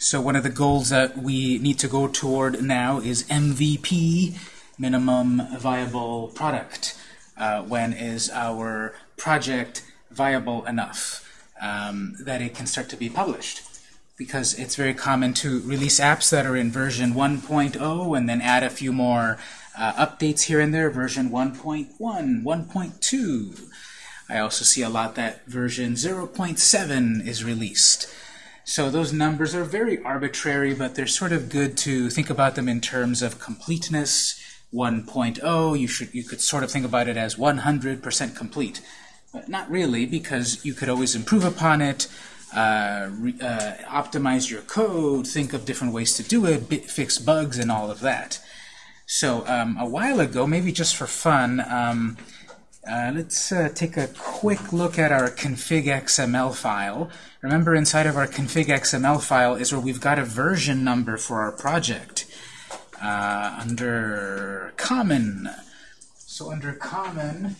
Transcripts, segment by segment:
So one of the goals that we need to go toward now is MVP, minimum viable product. Uh, when is our project viable enough um, that it can start to be published? Because it's very common to release apps that are in version 1.0 and then add a few more uh, updates here and there, version 1.1, 1.2. I also see a lot that version 0.7 is released. So those numbers are very arbitrary, but they're sort of good to think about them in terms of completeness. 1.0, you should you could sort of think about it as 100% complete. But not really, because you could always improve upon it, uh, re, uh, optimize your code, think of different ways to do it, fix bugs, and all of that. So um, a while ago, maybe just for fun, um, uh, let's uh, take a quick look at our config XML file. Remember inside of our config XML file is where we've got a version number for our project. Uh, under common. So under common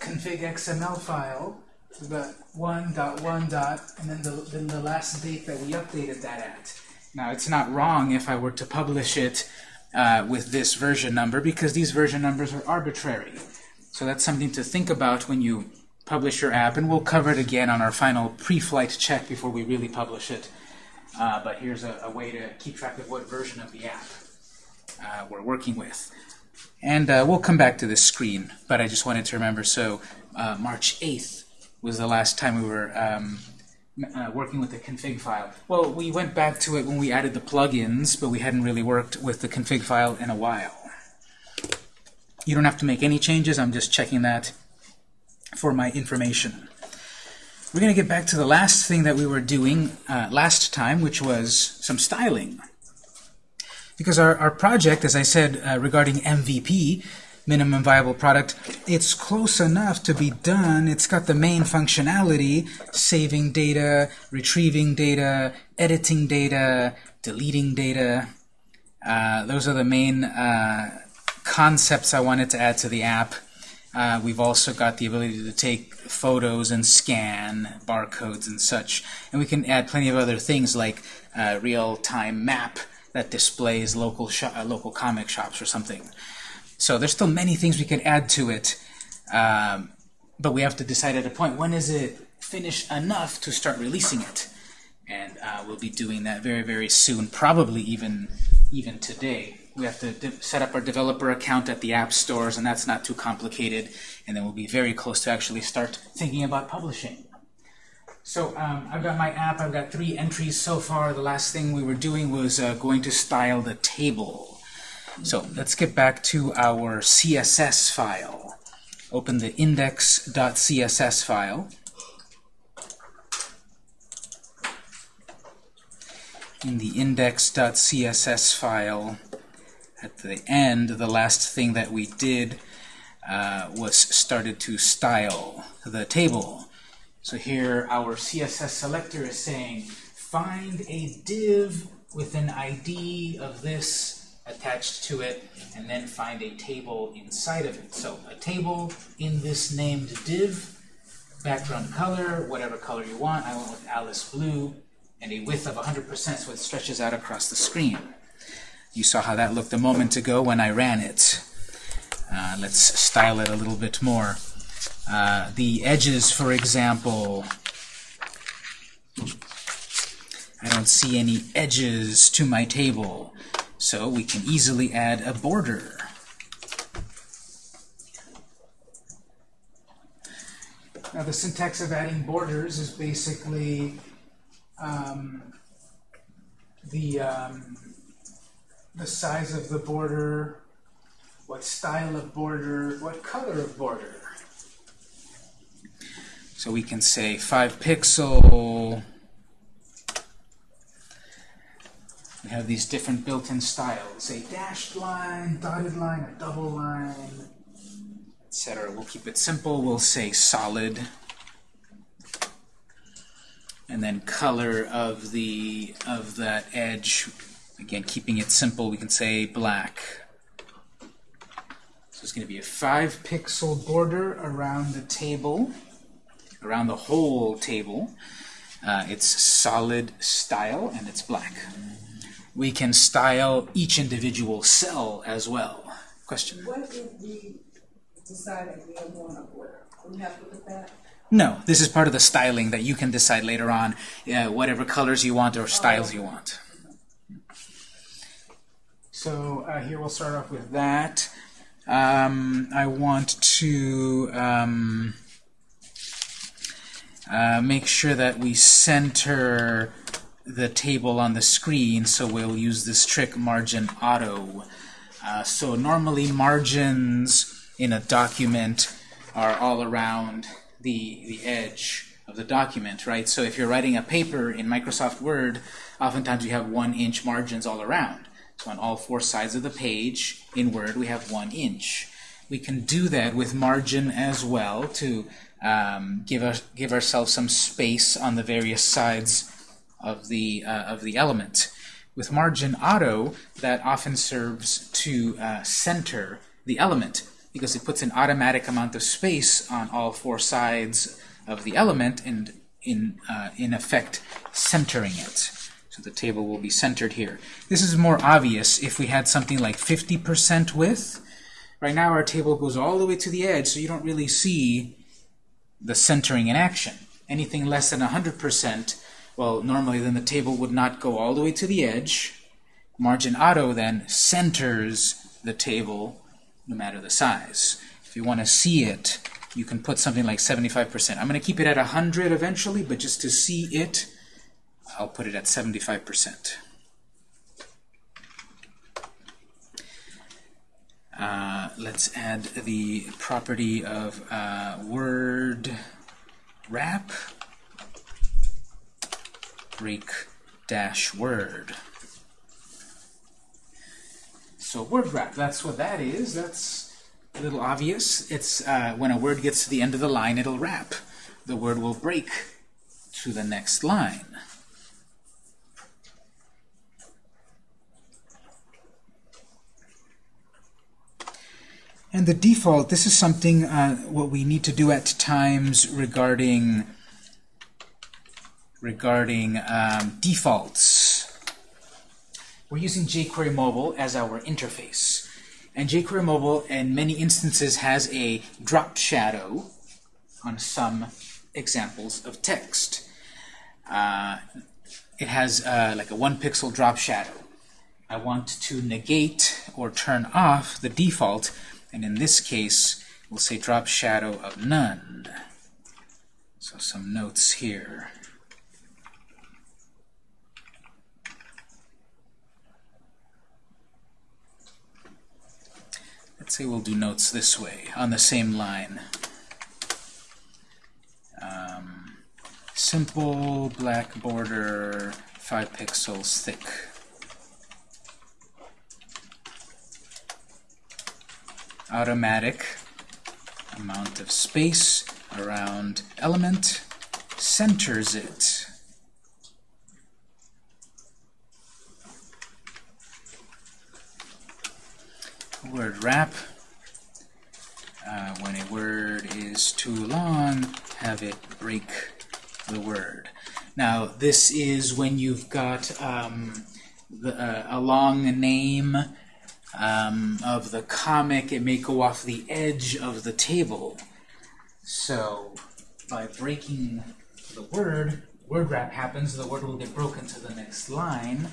config XML file, we've got 1 dot 1 dot, and then the, then the last date that we updated that at. Now it's not wrong if I were to publish it uh, with this version number because these version numbers are arbitrary. So that's something to think about when you publish your app, and we'll cover it again on our final pre-flight check before we really publish it. Uh, but here's a, a, way to keep track of what version of the app uh, we're working with. And uh, we'll come back to this screen, but I just wanted to remember, so uh, March 8th was the last time we were um, uh, working with the config file. Well, we went back to it when we added the plugins, but we hadn't really worked with the config file in a while. You don't have to make any changes. I'm just checking that for my information. We're going to get back to the last thing that we were doing uh, last time, which was some styling. Because our, our project, as I said uh, regarding MVP, minimum viable product, it's close enough to be done. It's got the main functionality, saving data, retrieving data, editing data, deleting data. Uh, those are the main uh, concepts I wanted to add to the app. Uh, we've also got the ability to take photos and scan barcodes and such. And we can add plenty of other things like uh, real-time map that displays local, uh, local comic shops or something. So there's still many things we could add to it, um, but we have to decide at a point, when is it finished enough to start releasing it? And uh, we'll be doing that very, very soon, probably even, even today. We have to set up our developer account at the app stores, and that's not too complicated. And then we'll be very close to actually start thinking about publishing. So um, I've got my app. I've got three entries so far. The last thing we were doing was uh, going to style the table. So let's get back to our CSS file. Open the index.css file. In the index.css file, at the end, the last thing that we did uh, was started to style the table. So here our CSS selector is saying, find a div with an ID of this attached to it, and then find a table inside of it. So a table in this named div, background color, whatever color you want. I went with Alice Blue, and a width of 100% so it stretches out across the screen. You saw how that looked a moment ago when I ran it. Uh, let's style it a little bit more. Uh, the edges, for example, I don't see any edges to my table. So we can easily add a border. Now the syntax of adding borders is basically um, the, um, the size of the border, what style of border, what color of border. So we can say 5 pixel We have these different built-in styles, a dashed line, dotted line, a double line, etc. We'll keep it simple. We'll say solid. And then color of the of that edge, again, keeping it simple, we can say black. So it's going to be a 5-pixel border around the table, around the whole table. Uh, it's solid style, and it's black. We can style each individual cell as well. Question? What if we decide that we don't want to order? We have to put that? No, this is part of the styling that you can decide later on, uh, whatever colors you want or styles you want. So uh, here we'll start off with that. Um, I want to um, uh, make sure that we center the table on the screen, so we'll use this trick margin auto. Uh, so normally margins in a document are all around the, the edge of the document, right? So if you're writing a paper in Microsoft Word, oftentimes you have one inch margins all around. On all four sides of the page in Word we have one inch. We can do that with margin as well to um, give, us, give ourselves some space on the various sides of the, uh, of the element. With margin auto, that often serves to uh, center the element because it puts an automatic amount of space on all four sides of the element and in, uh, in effect centering it. So the table will be centered here. This is more obvious if we had something like 50% width. Right now our table goes all the way to the edge, so you don't really see the centering in action. Anything less than 100%, well, normally then the table would not go all the way to the edge. Margin auto then centers the table no matter the size. If you want to see it, you can put something like 75%. I'm going to keep it at 100 eventually, but just to see it, I'll put it at 75%. Uh, let's add the property of uh, word wrap break dash word. So word wrap, that's what that is. That's a little obvious. It's uh, when a word gets to the end of the line, it'll wrap. The word will break to the next line. And the default, this is something uh, what we need to do at times regarding regarding um, defaults. We're using jQuery Mobile as our interface. And jQuery Mobile, in many instances, has a drop shadow on some examples of text. Uh, it has uh, like a one pixel drop shadow. I want to negate or turn off the default and in this case, we'll say drop shadow of none. So some notes here. Let's say we'll do notes this way, on the same line. Um, simple black border, 5 pixels thick. Automatic amount of space around element centers it. Word wrap. Uh, when a word is too long, have it break the word. Now, this is when you've got um, the, uh, a long name um, of the comic, it may go off the edge of the table. So by breaking the word, word wrap happens, the word will get broken to the next line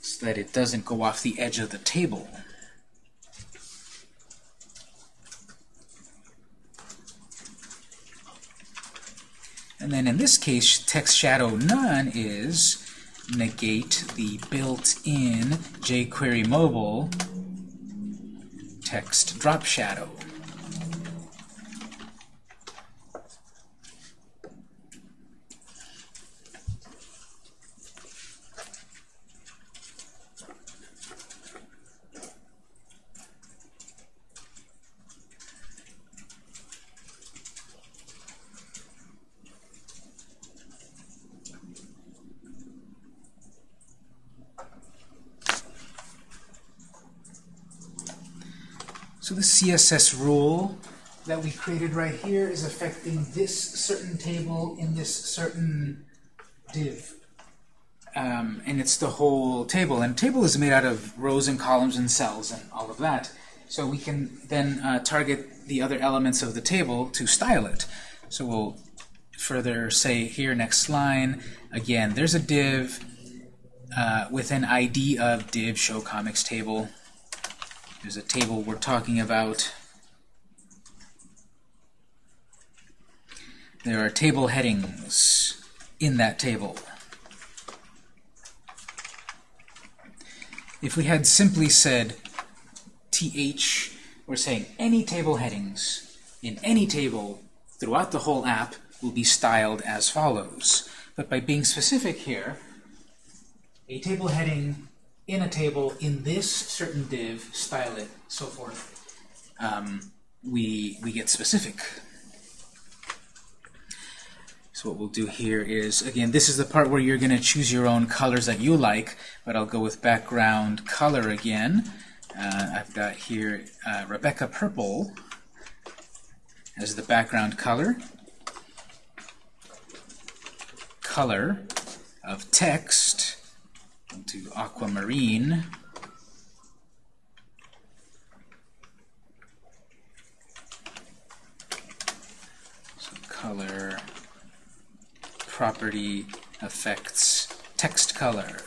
so that it doesn't go off the edge of the table. And then in this case, text shadow none is negate the built-in jQuery mobile text drop shadow. CSS rule that we created right here is affecting this certain table in this certain div. Um, and it's the whole table. And table is made out of rows and columns and cells and all of that. So we can then uh, target the other elements of the table to style it. So we'll further say here, next line, again, there's a div uh, with an ID of div show comics table. There's a table we're talking about. There are table headings in that table. If we had simply said th, we're saying any table headings in any table throughout the whole app will be styled as follows. But by being specific here, a table heading in a table in this certain div, style it, so forth, um, we, we get specific. So what we'll do here is, again, this is the part where you're going to choose your own colors that you like, but I'll go with background color again. Uh, I've got here uh, Rebecca Purple as the background color. Color of text to aquamarine. So color property affects text color.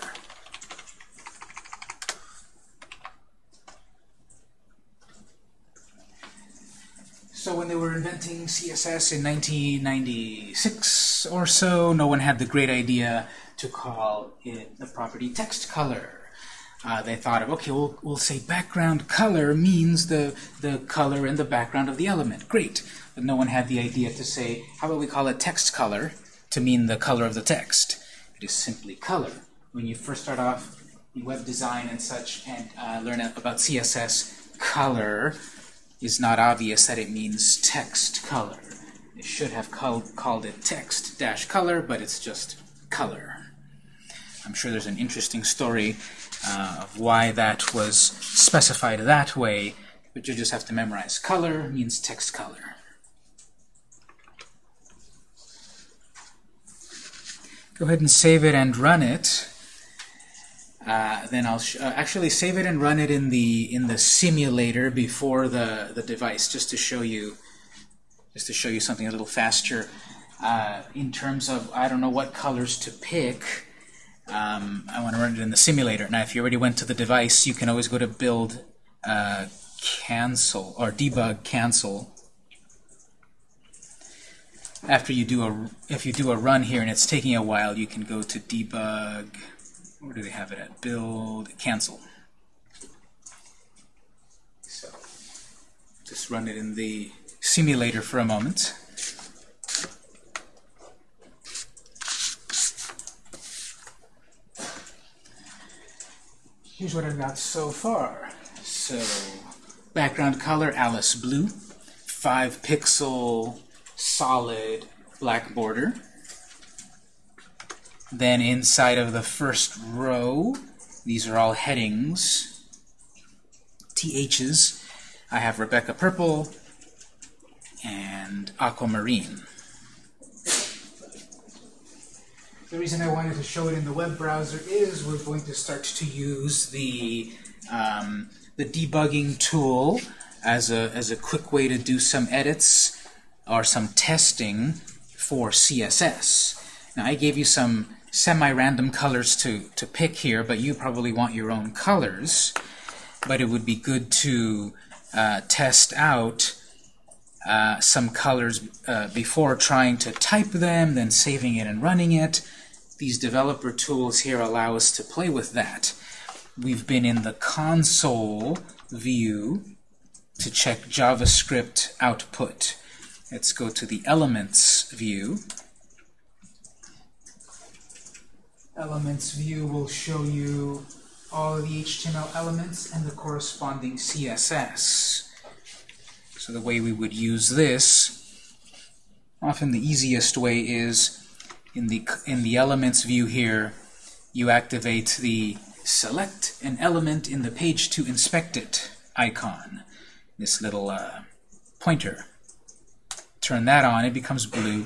So when they were inventing CSS in 1996 or so, no one had the great idea to call it the property text color. Uh, they thought of, okay, we'll, we'll say background color means the, the color in the background of the element. Great. But no one had the idea to say, how about we call it text color? to mean the color of the text. It is simply color. When you first start off in web design and such and uh, learn about CSS, color is not obvious that it means text color. It should have called, called it text dash color, but it's just color. I'm sure there's an interesting story uh, of why that was specified that way, but you just have to memorize. Color means text color. Go ahead and save it and run it. Uh, then I'll uh, actually save it and run it in the in the simulator before the the device, just to show you just to show you something a little faster. Uh, in terms of I don't know what colors to pick, um, I want to run it in the simulator. Now, if you already went to the device, you can always go to build, uh, cancel or debug cancel after you do a if you do a run here and it's taking a while, you can go to debug. Where do they have it at? Build cancel. So just run it in the simulator for a moment. Here's what I've got so far. So background color Alice blue, five pixel solid black border. Then inside of the first row, these are all headings, THs. I have Rebecca Purple and Aquamarine. The reason I wanted to show it in the web browser is we're going to start to use the, um, the debugging tool as a, as a quick way to do some edits or some testing for CSS. Now I gave you some semi-random colors to, to pick here, but you probably want your own colors. But it would be good to uh, test out uh, some colors uh, before trying to type them, then saving it and running it. These developer tools here allow us to play with that. We've been in the console view to check JavaScript output. Let's go to the Elements view. Elements view will show you all of the HTML elements and the corresponding CSS. So the way we would use this, often the easiest way is in the in the elements view here, you activate the select an element in the page to inspect it icon, this little uh, pointer turn that on, it becomes blue.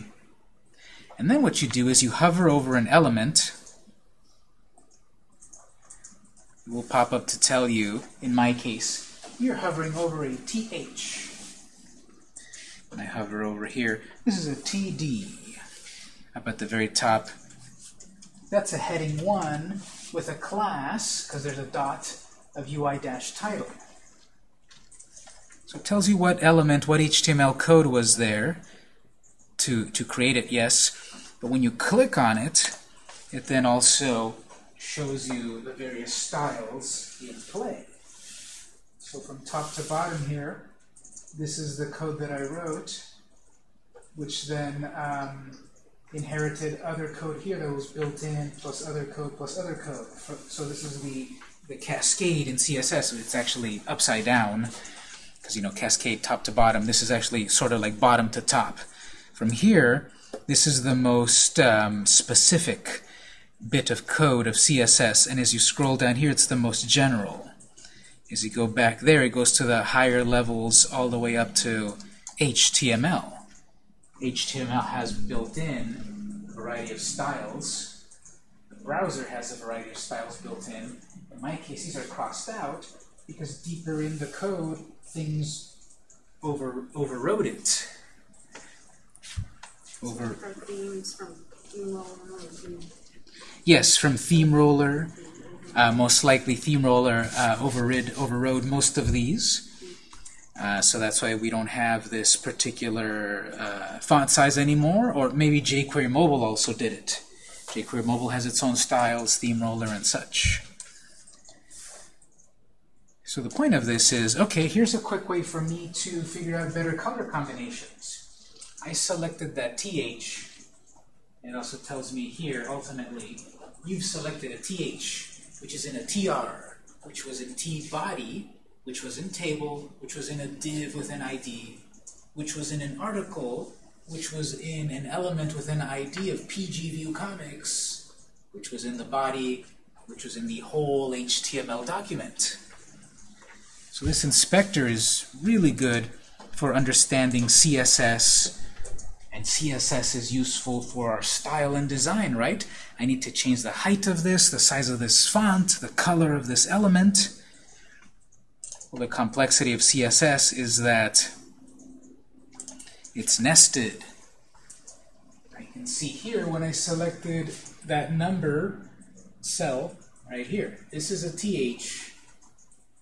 And then what you do is you hover over an element. It will pop up to tell you, in my case, you're hovering over a TH. And I hover over here. This is a TD. Up at the very top, that's a heading 1 with a class, because there's a dot, of UI-title. So it tells you what element, what HTML code was there to, to create it, yes. But when you click on it, it then also shows you the various styles in play. So from top to bottom here, this is the code that I wrote, which then um, inherited other code here that was built in, plus other code, plus other code. So this is the, the cascade in CSS. It's actually upside down, because, you know, cascade top to bottom. This is actually sort of like bottom to top. From here, this is the most um, specific bit of code of CSS, and as you scroll down here, it's the most general. As you go back there, it goes to the higher levels all the way up to HTML. HTML has built in a variety of styles. The browser has a variety of styles built in. In my case, these are crossed out because deeper in the code, things over overrode it. Over. From themes, from theme roller, Yes, from theme roller. Uh, most likely, theme roller uh, overrid overrode most of these. Uh, so that's why we don't have this particular uh, font size anymore, or maybe jQuery Mobile also did it. jQuery Mobile has its own styles, theme roller, and such. So the point of this is, okay, here's a quick way for me to figure out better color combinations. I selected that TH. It also tells me here, ultimately, you've selected a TH, which is in a TR, which was in T body, which was in table, which was in a div with an ID, which was in an article, which was in an element with an ID of PGView comics, which was in the body, which was in the whole HTML document. So this inspector is really good for understanding CSS, and CSS is useful for our style and design, right? I need to change the height of this, the size of this font, the color of this element. Well, the complexity of CSS is that it's nested. I can see here when I selected that number cell right here. This is a TH,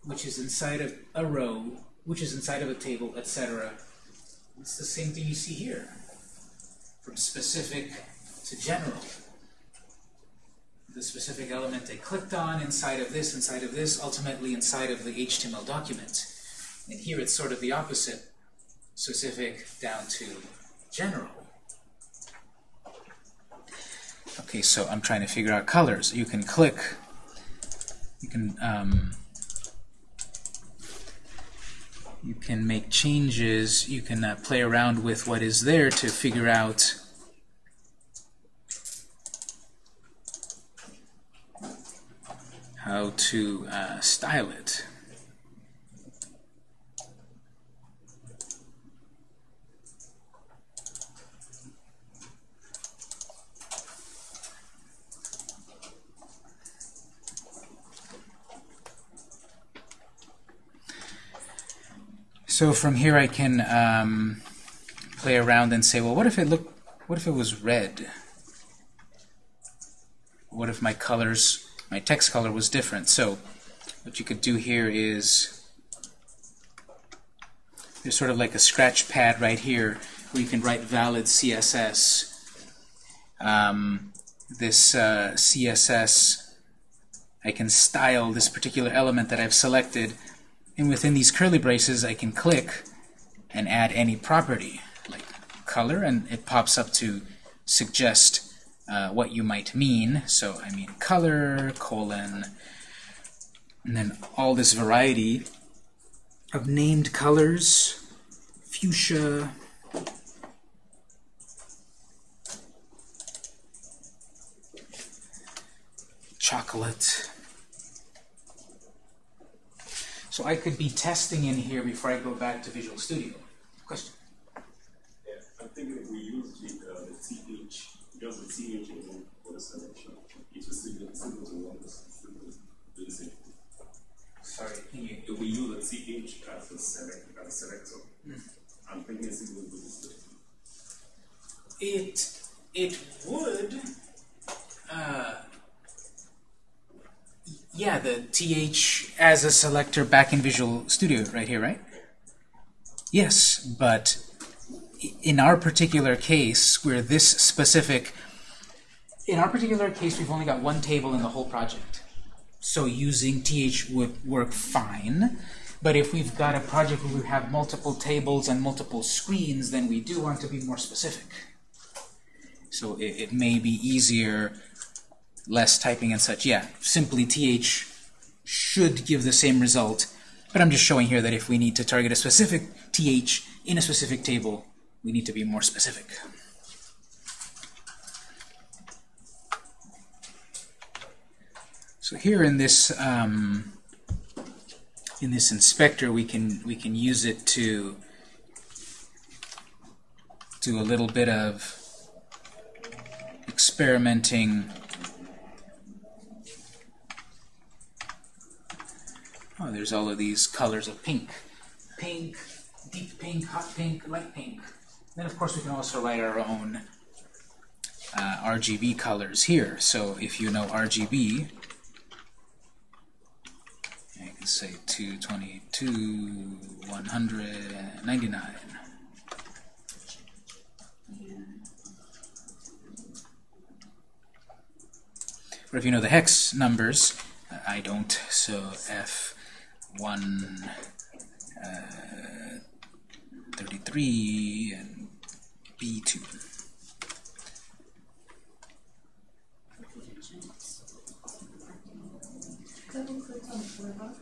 which is inside of a row, which is inside of a table, etc. It's the same thing you see here, from specific to general the specific element they clicked on inside of this, inside of this, ultimately inside of the HTML document. And here it's sort of the opposite, specific down to general. Okay, so I'm trying to figure out colors. You can click, you can um, you can make changes, you can uh, play around with what is there to figure out how to uh, style it. So from here I can um, play around and say, well, what if it looked, what if it was red? What if my colors my text color was different. So what you could do here is there's sort of like a scratch pad right here where you can write valid CSS. Um, this uh, CSS, I can style this particular element that I've selected, and within these curly braces I can click and add any property, like color, and it pops up to suggest uh, what you might mean. So I mean color, colon, and then all this variety of named colors, fuchsia, chocolate. So I could be testing in here before I go back to Visual Studio. Question? Yeah, I'm thinking if we use the, for the selection, to one. Sorry, can you? If we use the TH as select as a selector, mm. be. It it would. Uh, yeah, the TH as a selector back in Visual Studio right here, right? Yes, but in our particular case, where this specific, in our particular case, we've only got one table in the whole project. So using th would work fine. But if we've got a project where we have multiple tables and multiple screens, then we do want to be more specific. So it, it may be easier, less typing and such. Yeah, simply th should give the same result. But I'm just showing here that if we need to target a specific th in a specific table, we need to be more specific. So here in this um, in this inspector, we can we can use it to do a little bit of experimenting. Oh, there's all of these colors of pink. Pink, deep pink, hot pink, light pink. Then, of course, we can also write our own uh, RGB colors here. So if you know RGB, I can say 222, 199. Or if you know the hex numbers, uh, I don't, so F1, uh, 33, and B2. Double click on a color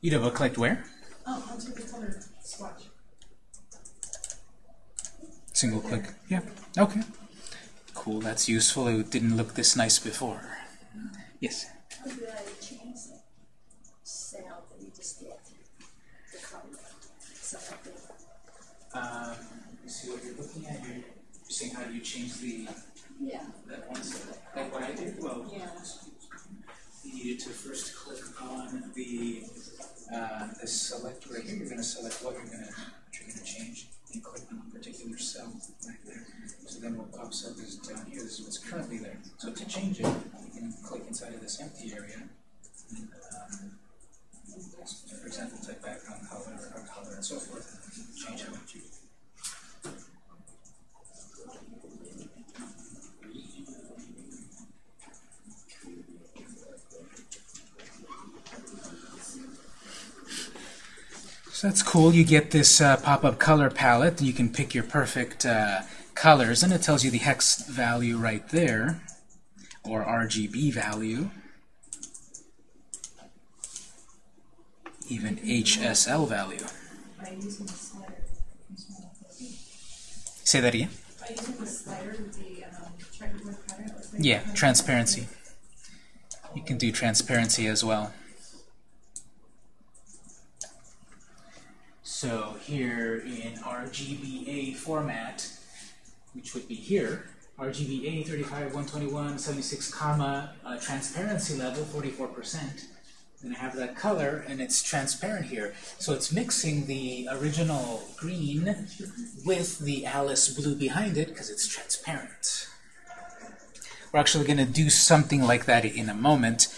You double clicked where? oh, onto the color swatch. Single click. Yeah. Okay. Cool. That's useful. It didn't look this nice before. Yes. How do I change the cell that you just did? The color selected. Um, you see what you're looking at? You're, you're saying how do you change the Yeah. that one cell? Like what I did? Well, Yeah. you needed to first click on the uh, the select right here. You're going to select what you're going to you're going to change. And click on a particular cell right there. So then what pops up is down here. This is what's currently there. So to change it, you can click inside of this empty area. And, um, for example, type background color or color and so forth. So that's cool. You get this uh, pop-up color palette. and You can pick your perfect uh, colors, and it tells you the hex value right there, or RGB value. Even HSL value. By using the slider. Say that again. By using the slider with the um, checkerboard pattern. Yeah, transparency. You can do transparency as well. So here in RGBA format, which would be here, RGBA 35, 121, 76, comma, uh, transparency level 44%. Then I have that color, and it's transparent here. So it's mixing the original green with the Alice blue behind it because it's transparent. We're actually going to do something like that in a moment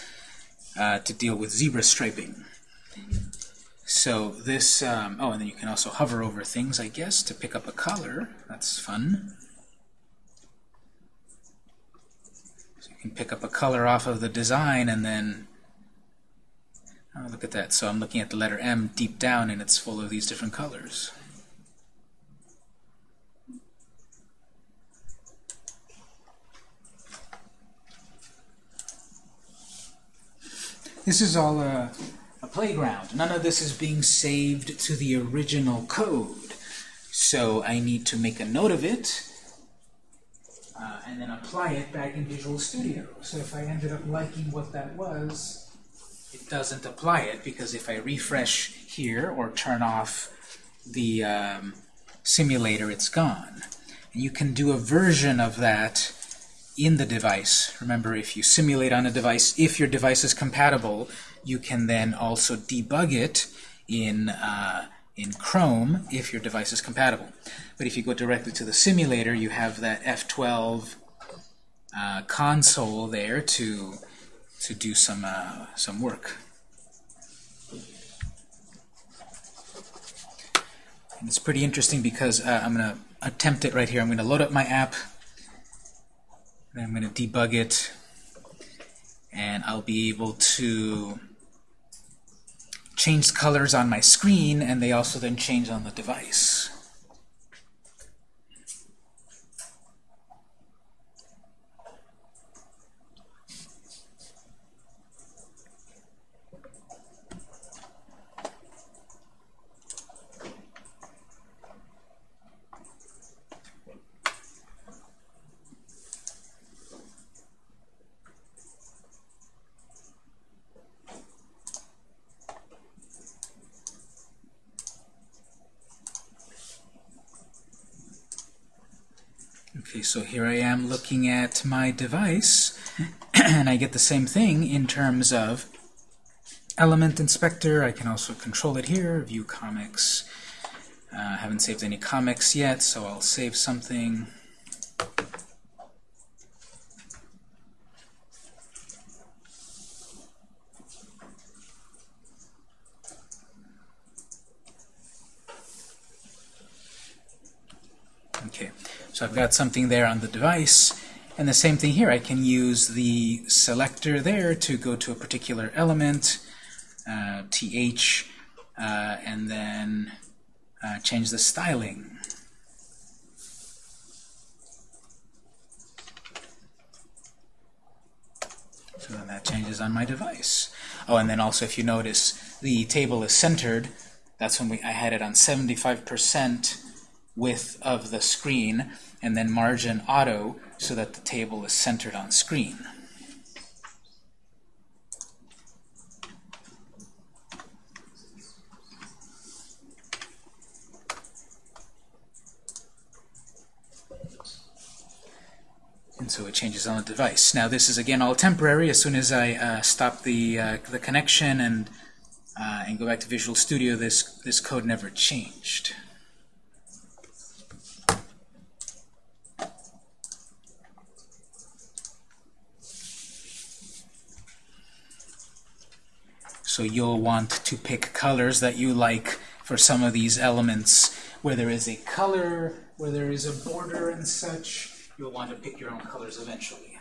uh, to deal with zebra striping. So this, um, oh, and then you can also hover over things, I guess, to pick up a color. That's fun. So you can pick up a color off of the design and then, oh, look at that. So I'm looking at the letter M deep down and it's full of these different colors. This is all a, a playground. None of this is being saved to the original code. So I need to make a note of it uh, and then apply it back in Visual Studio. So if I ended up liking what that was, it doesn't apply it because if I refresh here or turn off the um, simulator, it's gone. And you can do a version of that in the device. Remember, if you simulate on a device, if your device is compatible, you can then also debug it in, uh, in Chrome if your device is compatible. But if you go directly to the simulator, you have that F12 uh, console there to, to do some, uh, some work. And it's pretty interesting because uh, I'm going to attempt it right here. I'm going to load up my app, and I'm going to debug it, and I'll be able to change colors on my screen, and they also then change on the device. Okay, so here I am looking at my device, and I get the same thing in terms of element inspector. I can also control it here, view comics. Uh, I haven't saved any comics yet, so I'll save something. Okay, so I've got something there on the device, and the same thing here. I can use the selector there to go to a particular element, uh, th, uh, and then uh, change the styling. So then that changes on my device. Oh, and then also if you notice, the table is centered. That's when we, I had it on 75% width of the screen, and then margin auto so that the table is centered on screen. And so it changes on the device. Now this is again all temporary. As soon as I uh, stop the uh, the connection and uh, and go back to Visual Studio, this this code never changed. So you'll want to pick colors that you like for some of these elements where there is a color, where there is a border and such. You'll want to pick your own colors eventually.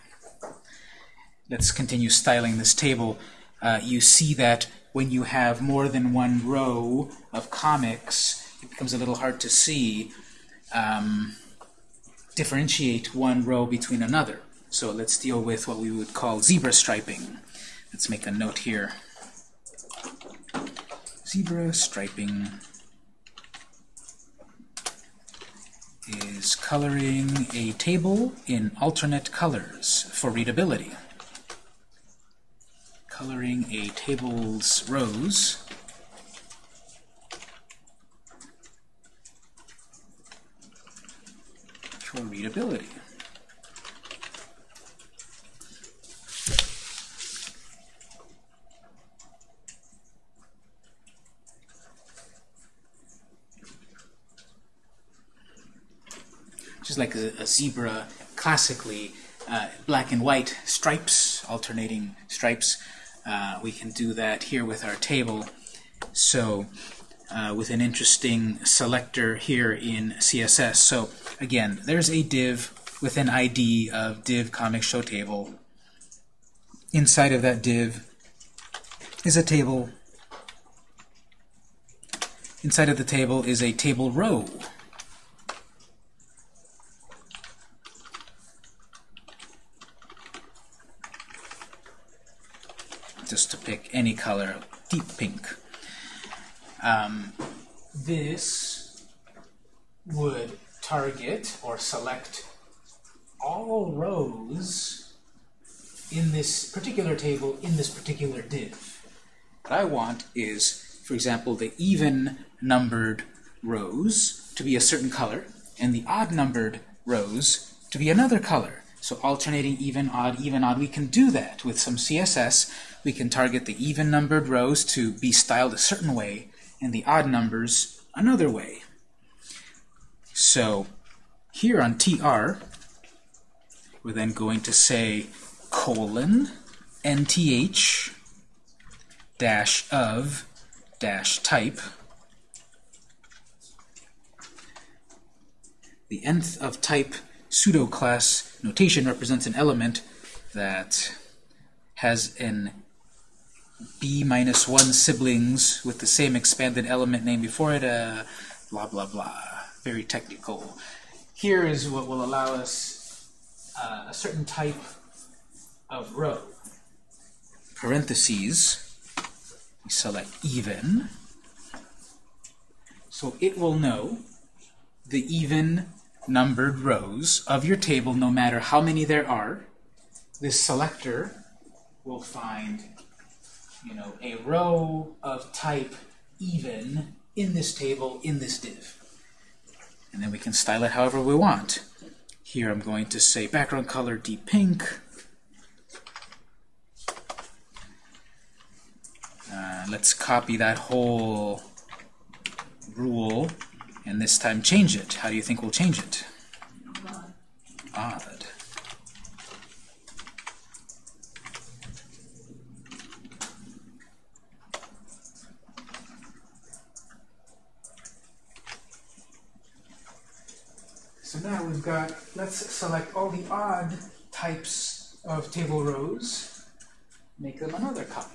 Let's continue styling this table. Uh, you see that when you have more than one row of comics, it becomes a little hard to see, um, differentiate one row between another. So let's deal with what we would call zebra striping. Let's make a note here zebra striping is coloring a table in alternate colors for readability. Coloring a table's rows for readability. Just like a, a zebra classically uh, black and white stripes, alternating stripes. Uh, we can do that here with our table. So uh, with an interesting selector here in CSS. So again, there's a div with an ID of div comic show table. Inside of that div is a table. Inside of the table is a table row. just to pick any color, deep pink. Um, this would target or select all rows in this particular table in this particular div. What I want is, for example, the even numbered rows to be a certain color and the odd numbered rows to be another color. So alternating even, odd, even, odd, we can do that with some CSS. We can target the even numbered rows to be styled a certain way and the odd numbers another way. So here on TR, we're then going to say colon nth dash of dash type. The nth of type pseudo class notation represents an element that has an b minus 1 siblings with the same expanded element name before it, uh, blah, blah, blah. Very technical. Here is what will allow us uh, a certain type of row. Parentheses, we select even. So it will know the even numbered rows of your table no matter how many there are. This selector will find you know, a row of type even in this table, in this div. And then we can style it however we want. Here I'm going to say background color deep pink. Uh, let's copy that whole rule and this time change it. How do you think we'll change it? Odd. So now we've got, let's select all the odd types of table rows, make them another color.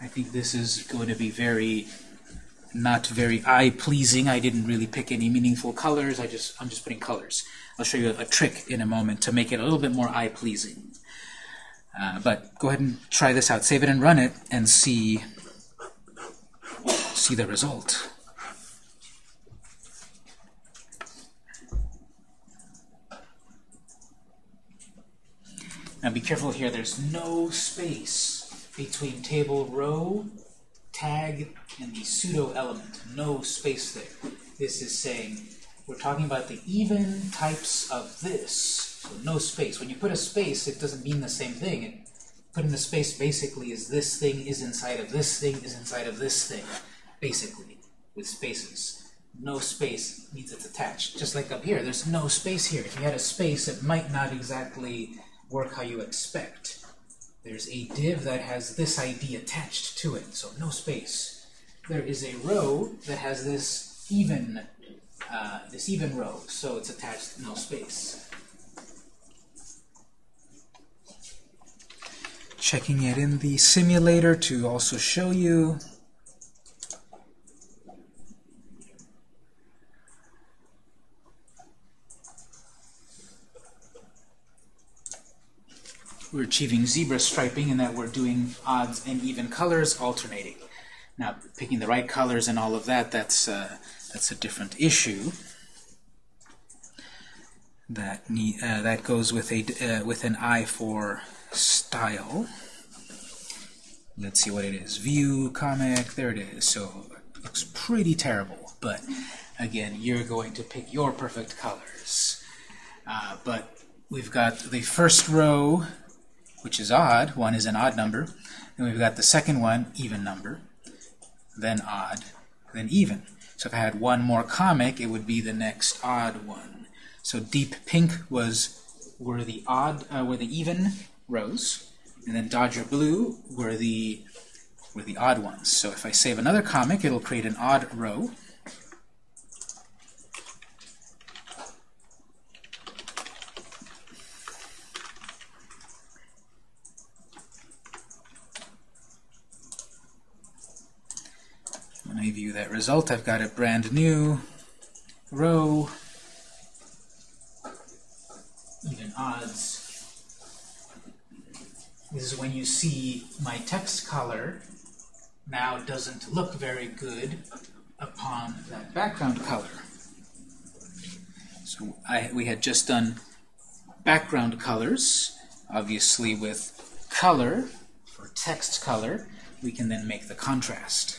I think this is going to be very, not very eye-pleasing. I didn't really pick any meaningful colors. I just, I'm just putting colors. I'll show you a, trick in a moment to make it a little bit more eye-pleasing. Uh, but go ahead and try this out. Save it and run it and see, see the result. Now be careful here, there's no space between table row, tag, and the pseudo element. No space there. This is saying we're talking about the even types of this. So no space. When you put a space, it doesn't mean the same thing. It, putting a space basically is this thing is inside of this thing is inside of this thing, basically, with spaces. No space means it's attached. Just like up here, there's no space here. If you had a space, it might not exactly work how you expect. There's a div that has this ID attached to it, so no space. There is a row that has this even, uh, this even row, so it's attached, no space. Checking it in the simulator to also show you. We're achieving zebra striping in that we're doing odds and even colors alternating. Now, picking the right colors and all of that, that's, uh, that's a different issue. That, uh, that goes with, a, uh, with an eye for style. Let's see what it is. View, comic, there it is. So it looks pretty terrible, but again, you're going to pick your perfect colors. Uh, but we've got the first row which is odd. One is an odd number. Then we've got the second one, even number, then odd, then even. So if I had one more comic, it would be the next odd one. So deep pink was were the odd uh, were the even rows, and then Dodger blue were the were the odd ones. So if I save another comic, it'll create an odd row. I view that result, I've got a brand new row, even odds. This is when you see my text color now doesn't look very good upon that background color. So I, we had just done background colors, obviously with color, for text color, we can then make the contrast.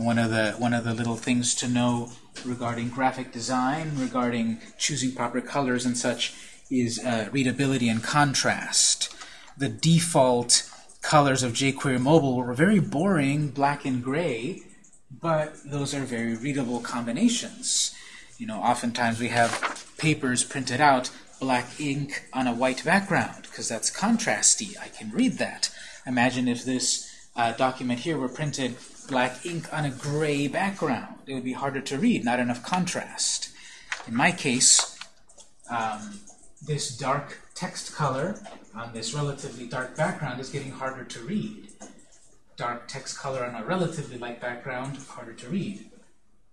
One of the one of the little things to know regarding graphic design, regarding choosing proper colors and such, is uh, readability and contrast. The default colors of jQuery Mobile were very boring, black and gray, but those are very readable combinations. You know, oftentimes we have papers printed out, black ink on a white background, because that's contrasty. I can read that. Imagine if this uh, document here were printed black ink on a gray background. It would be harder to read, not enough contrast. In my case, um, this dark text color on this relatively dark background is getting harder to read. Dark text color on a relatively light background, harder to read.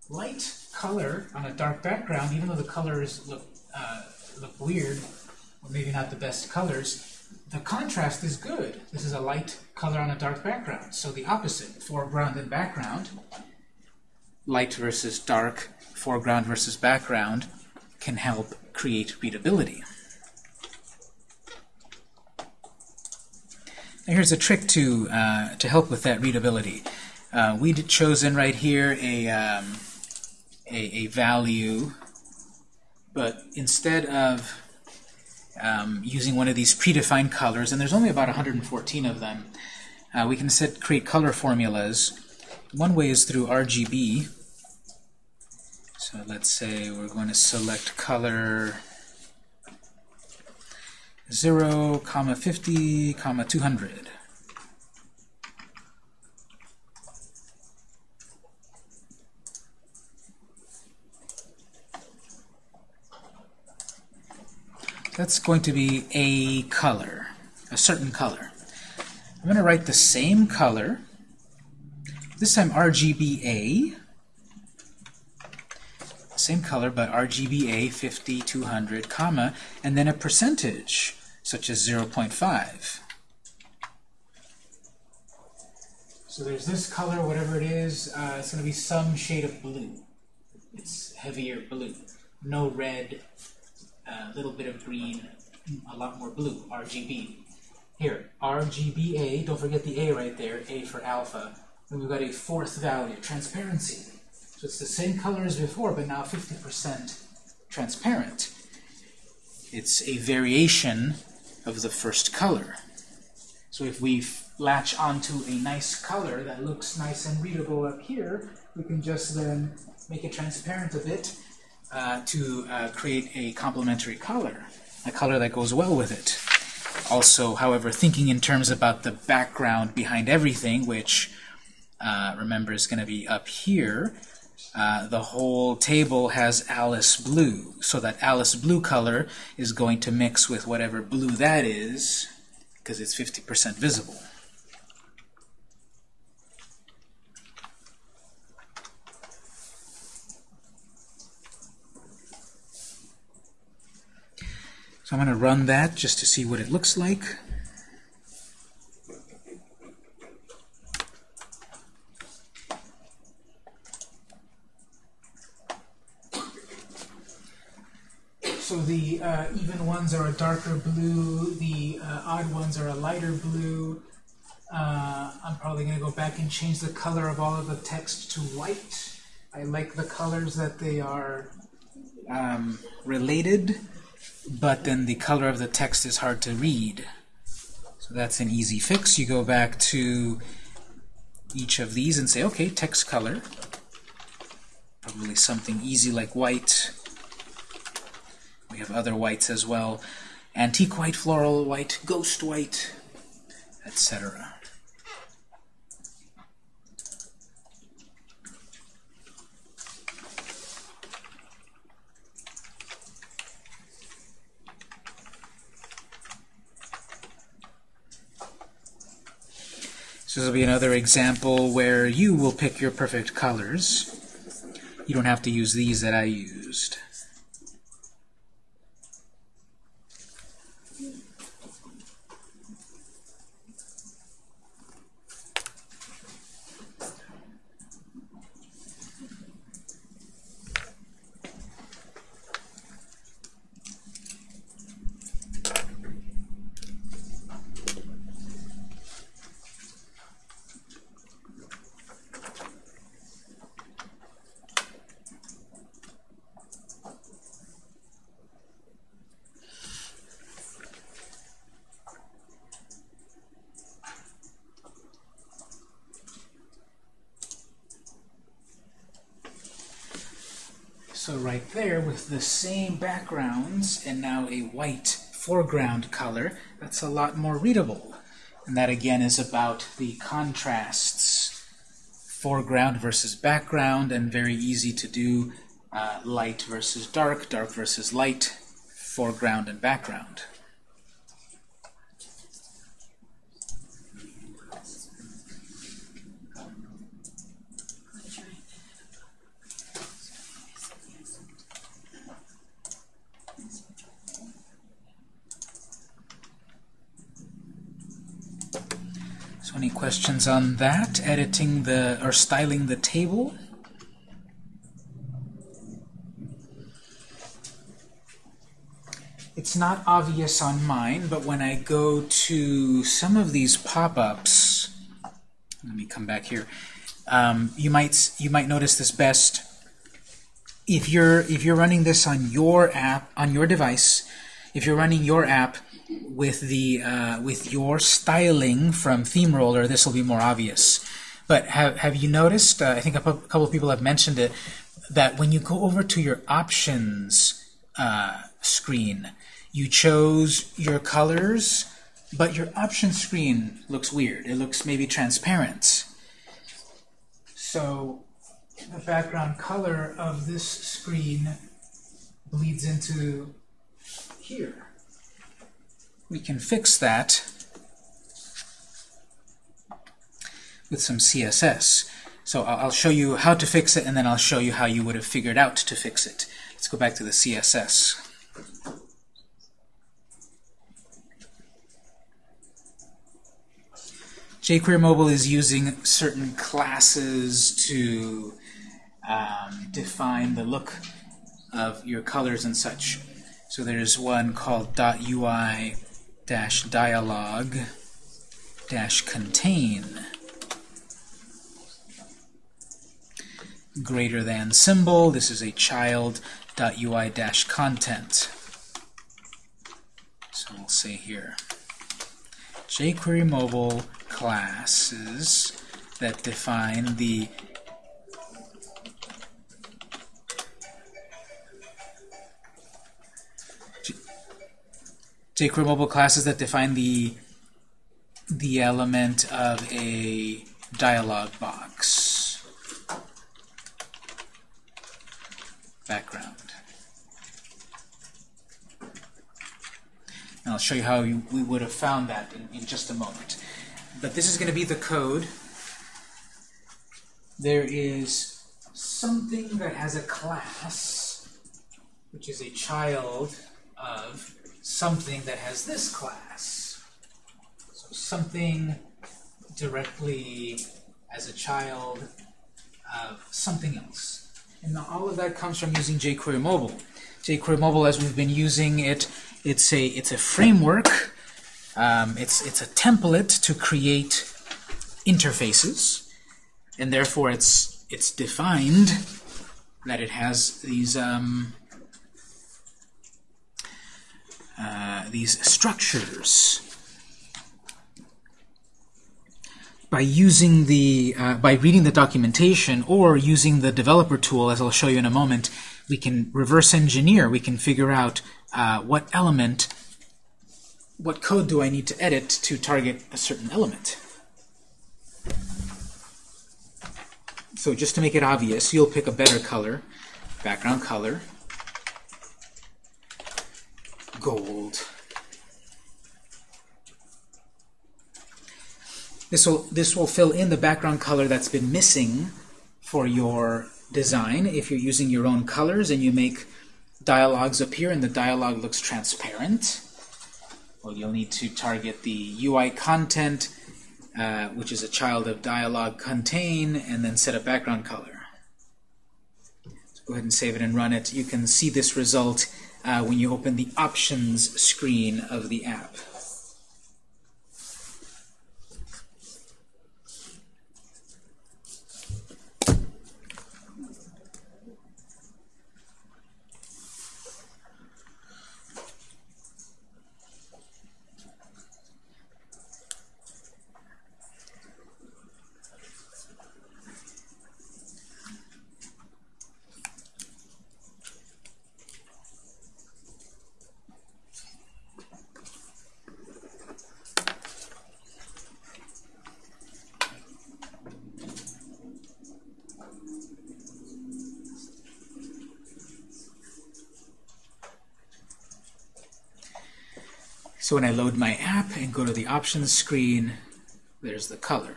Light color on a dark background, even though the colors look, uh, look weird, or maybe not the best colors, the contrast is good. This is a light color on a dark background. So the opposite, foreground and background, light versus dark, foreground versus background, can help create readability. Now here's a trick to, uh, to help with that readability. Uh, we'd chosen right here a, um, a, a value, but instead of um, using one of these predefined colors, and there's only about 114 of them. Uh, we can set create color formulas. One way is through RGB. So let's say we're going to select color 0, comma 50, comma 200. That's going to be a color, a certain color. I'm going to write the same color, this time RGBA, same color, but RGBA 50, 200, comma, and then a percentage, such as 0.5. So there's this color, whatever it is, uh, it's going to be some shade of blue. It's heavier blue. No red, a little bit of green, a lot more blue, RGB. Here, RGBA, don't forget the A right there, A for alpha. And we've got a fourth value, transparency. So it's the same color as before, but now 50% transparent. It's a variation of the first color. So if we latch onto a nice color that looks nice and readable up here, we can just then make it transparent a bit uh, to uh, create a complementary color, a color that goes well with it. Also, however, thinking in terms about the background behind everything, which uh, remember is going to be up here, uh, the whole table has Alice blue, so that Alice blue color is going to mix with whatever blue that is, because it's 50% visible. So I'm going to run that just to see what it looks like. So the uh, even ones are a darker blue, the uh, odd ones are a lighter blue. Uh, I'm probably going to go back and change the color of all of the text to white. I like the colors that they are um, related but then the color of the text is hard to read. So that's an easy fix. You go back to each of these and say, okay, text color. Probably something easy like white. We have other whites as well. Antique white, floral white, ghost white, etc. This will be another example where you will pick your perfect colors. You don't have to use these that I used. So right there with the same backgrounds and now a white foreground color, that's a lot more readable. And that again is about the contrasts, foreground versus background, and very easy to do uh, light versus dark, dark versus light, foreground and background. So any questions on that? Editing the, or styling the table? It's not obvious on mine, but when I go to some of these pop-ups, let me come back here. Um, you might you might notice this best if you're if you're running this on your app on your device. If you're running your app with the uh, with your styling from theme roller this will be more obvious. But have have you noticed? Uh, I think a couple of people have mentioned it that when you go over to your options uh, screen, you chose your colors, but your option screen looks weird. It looks maybe transparent. So the background color of this screen bleeds into here. We can fix that with some CSS. So I'll show you how to fix it, and then I'll show you how you would have figured out to fix it. Let's go back to the CSS. jQuery Mobile is using certain classes to um, define the look of your colors and such. So there's one called .ui dash dialog dash contain greater than symbol. This is a child .ui dash content. So we'll say here jQuery mobile classes that define the jQuery classes that define the the element of a dialog box background. And I'll show you how you, we would have found that in, in just a moment. But this is going to be the code. There is something that has a class, which is a child of something that has this class. So something directly as a child of something else. And all of that comes from using jQuery Mobile. jQuery Mobile, as we've been using it, it's a it's a framework. Um, it's it's a template to create interfaces, and therefore it's it's defined that it has these um, uh, these structures by using the uh, by reading the documentation or using the developer tool as I'll show you in a moment we can reverse engineer. We can figure out uh, what element what code do I need to edit to target a certain element. So just to make it obvious you'll pick a better color background color gold. This will, this will fill in the background color that's been missing for your design. If you're using your own colors and you make dialogues appear and the dialogue looks transparent, well, you'll need to target the UI content, uh, which is a child of dialogue contain, and then set a background color. So go ahead and save it and run it. You can see this result uh, when you open the options screen of the app. So when I load my app and go to the options screen, there's the color.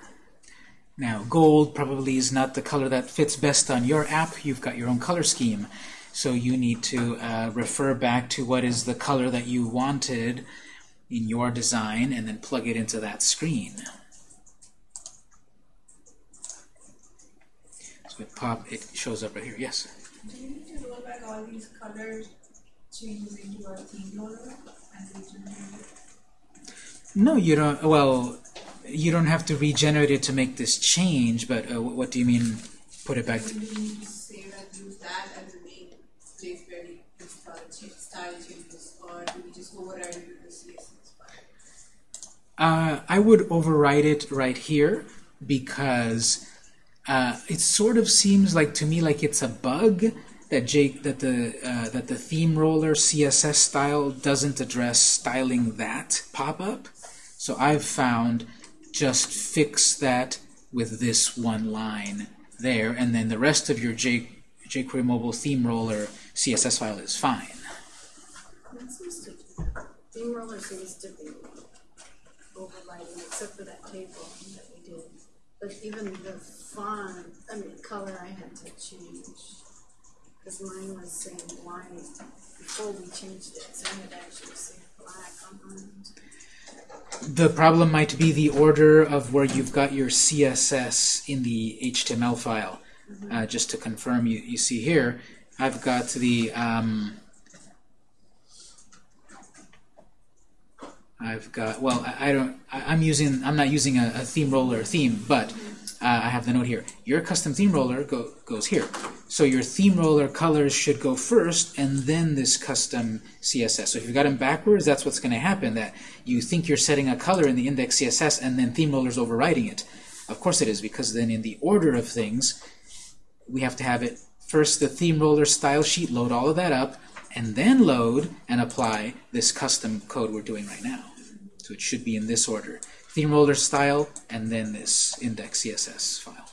Now, gold probably is not the color that fits best on your app. You've got your own color scheme. So you need to uh, refer back to what is the color that you wanted in your design and then plug it into that screen. So it pop it shows up right here. Yes. Do you need to roll back all these colors changes into a theme it? No, you don't. Well, you don't have to regenerate it to make this change. But uh, what do you mean? Put it back. Do we need to say that use that as the main place where the the style change, style changes, or do we just override it with the CSS file? Uh, I would override it right here because uh, it sort of seems like to me like it's a bug that Jake that the uh, that the theme roller CSS style doesn't address styling that pop-up. So I've found just fix that with this one line there, and then the rest of your jQuery mobile theme roller CSS file is fine. That seems to, theme roller seems to be overriding, except for that table that we did. But even the font, I mean, color I had to change. Because mine was saying white before we changed it, so actually say black on mine. The problem might be the order of where you've got your CSS in the HTML file. Uh, just to confirm, you, you see here, I've got the um, I've got well, I, I don't. I, I'm using. I'm not using a, a theme roller theme, but uh, I have the note here. Your custom theme roller go, goes here. So your theme roller colors should go first, and then this custom CSS. So if you've got them backwards, that's what's going to happen. That you think you're setting a color in the index CSS, and then theme roller's overriding it. Of course it is, because then in the order of things, we have to have it first the theme roller style sheet, load all of that up, and then load and apply this custom code we're doing right now. So it should be in this order. Theme roller style, and then this index CSS file.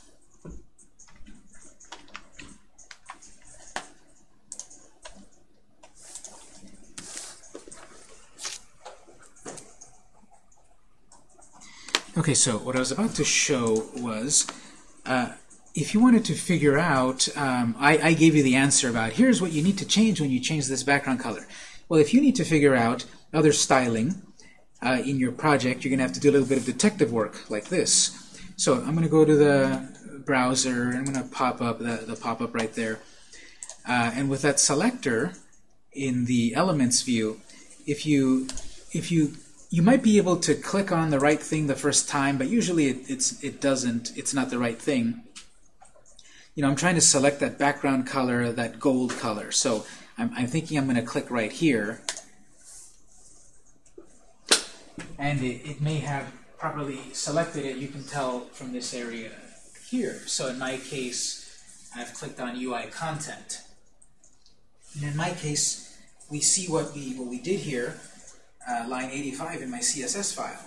Okay, so what I was about to show was uh, if you wanted to figure out, um, I, I gave you the answer about here's what you need to change when you change this background color. Well, if you need to figure out other styling uh, in your project, you're going to have to do a little bit of detective work like this. So I'm going to go to the browser, and I'm going to pop up the, the pop-up right there. Uh, and with that selector in the elements view, if you if you you might be able to click on the right thing the first time, but usually it, it's it doesn't. It's not the right thing. You know, I'm trying to select that background color, that gold color. So I'm, I'm thinking I'm going to click right here, and it, it may have properly selected it. You can tell from this area here. So in my case, I've clicked on UI content. And in my case, we see what we what we did here, uh, line 85 in my CSS file.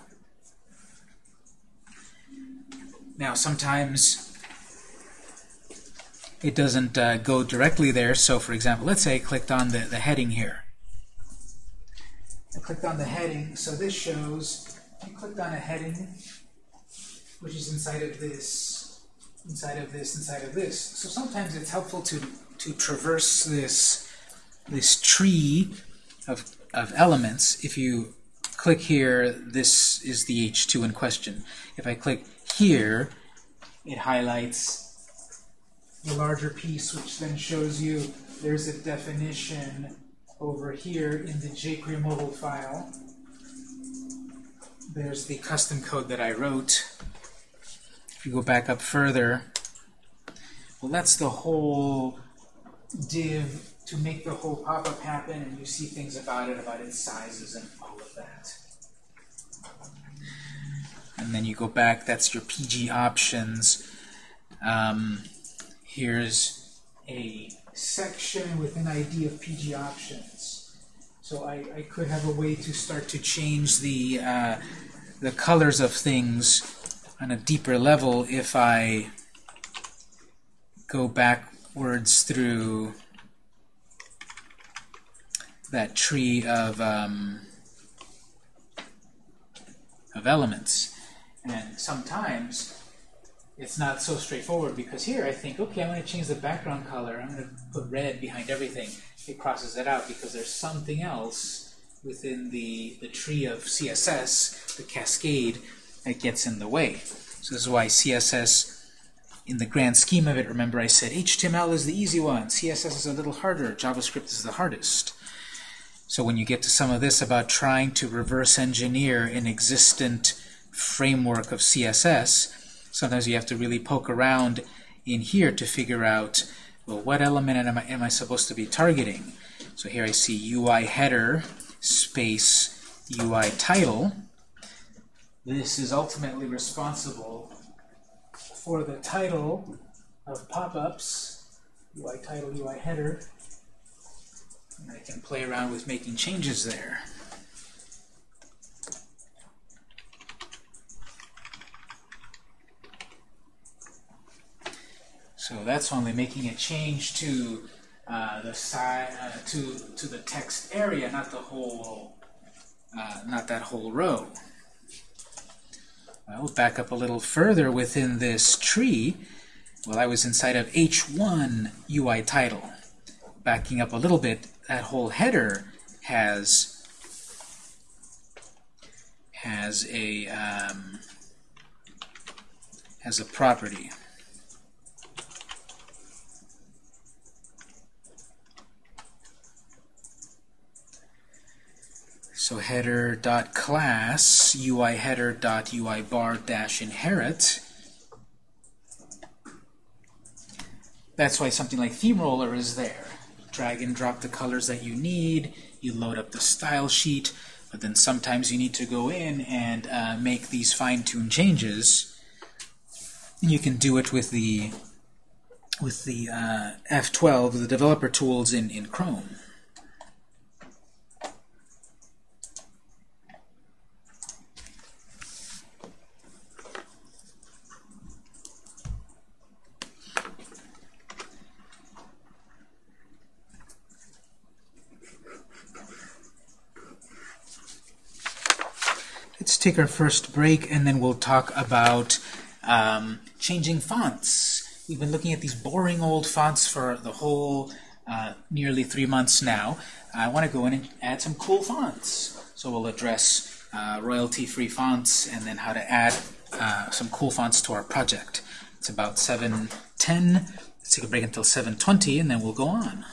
Now sometimes it doesn't uh, go directly there. So for example, let's say I clicked on the, the heading here. I clicked on the heading, so this shows I clicked on a heading which is inside of this, inside of this, inside of this. So sometimes it's helpful to to traverse this this tree of, of elements. If you click here, this is the H2 in question. If I click here, it highlights the larger piece, which then shows you there's a definition over here in the jQuery mobile file. There's the custom code that I wrote. If you go back up further, well, that's the whole div to make the whole pop-up happen, and you see things about it, about its sizes and all of that. And then you go back, that's your PG options. Um, here's a section with an ID of PG options. So I, I could have a way to start to change the, uh, the colors of things on a deeper level if I go backwards through that tree of um, of elements. And sometimes it's not so straightforward because here I think, okay, I'm going to change the background color. I'm going to put red behind everything. It crosses it out because there's something else within the, the tree of CSS, the cascade, that gets in the way. So this is why CSS, in the grand scheme of it, remember I said HTML is the easy one, CSS is a little harder, JavaScript is the hardest. So when you get to some of this about trying to reverse engineer an existent framework of CSS, sometimes you have to really poke around in here to figure out, well, what element am I, am I supposed to be targeting? So here I see UI header space UI title. This is ultimately responsible for the title of pop-ups, UI title, UI header. And I can play around with making changes there. So that's only making a change to uh, the side uh, to to the text area, not the whole, uh, not that whole row. Well, back up a little further within this tree. Well, I was inside of H1 UI title. Backing up a little bit, that whole header has has a um, has a property. So header dot class UI header dot UI bar dash inherit. That's why something like theme roller is there. Drag and drop the colors that you need. You load up the style sheet, but then sometimes you need to go in and uh, make these fine-tuned changes. And you can do it with the with the uh, F12, the developer tools in in Chrome. Take our first break and then we'll talk about um, changing fonts. We've been looking at these boring old fonts for the whole uh, nearly three months now. I want to go in and add some cool fonts. So we'll address uh, royalty-free fonts and then how to add uh, some cool fonts to our project. It's about 7.10. Let's take a break until 7.20 and then we'll go on.